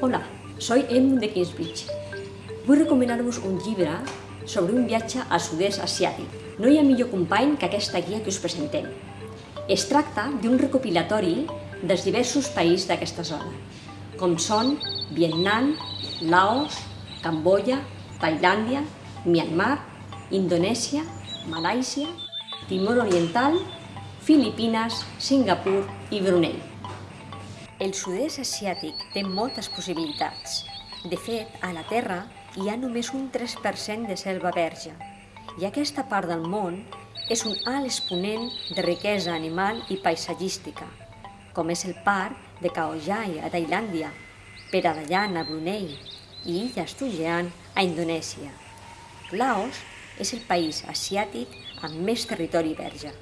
Hola, soy Edmund de Kingsbridge. Vull recomanar-vos un llibre sobre un viatge al sud-est asiàtic. No hi ha millor company que aquesta guia que us presentem. Es tracta d'un recopilatori dels diversos països d'aquesta zona, com són Vietnam, Laos, Camboya, Tailàndia, Myanmar, Indonèsia, Malàisia, Timor Oriental, Filipines, Singapur i Brunei. El sud-est asiàtic té moltes possibilitats. De fet, a la Terra hi ha només un 3% de selva verge i aquesta part del món és un alt exponent de riquesa animal i paisatgística, com és el parc de Khao Yai a Tailàndia, Peradallan a Brunei i Illes Tujean a Indonèsia. Laos és el país asiàtic amb més territori verge.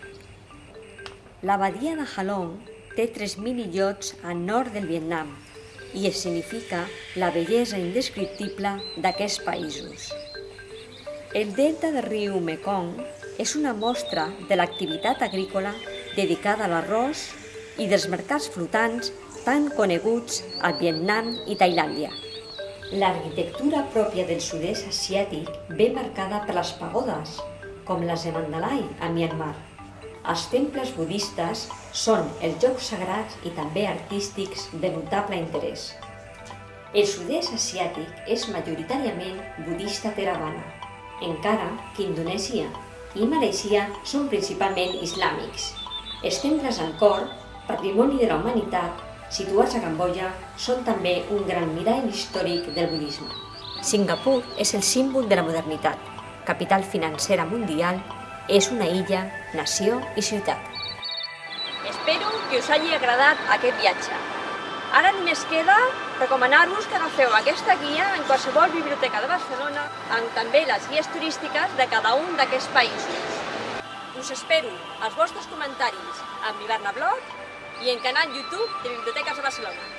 La badia de Halong té 3.000 illots al nord del Vietnam i es significa la bellesa indescriptible d'aquests països. El delta del riu Mekong és una mostra de l'activitat agrícola dedicada a l'arròs i dels mercats flotants tan coneguts al Vietnam i Tailàndia. L'arquitectura pròpia del sud-est asiàtic ve marcada per les pagodes, com les de Mandalay, a Myanmar. Els temples budistes són els jocs sagrats i també artístics de notable interès. El sud-est asiàtic és majoritàriament budista Theravada, encara que Indonèsia i Malàisia són principalment islàmics. Els temples Angkor, patrimoni de la humanitat, situats a Camboya, són també un gran mirall històric del budisme. Singapur és el símbol de la modernitat, capital financera mundial, és una illa, nació i ciutat. Espero que us hagi agradat aquest viatge. Ara només queda recomanar-vos que agafeu aquesta guia en qualsevol biblioteca de Barcelona amb també les guies turístiques de cada un d'aquests països. Us espero els vostres comentaris amb l'Iberna Blog i en canal YouTube de Biblioteques de Barcelona.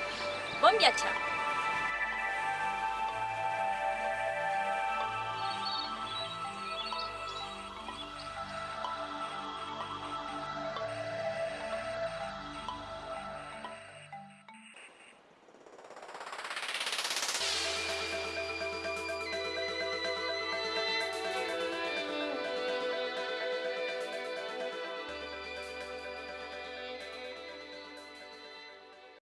Bon viatge!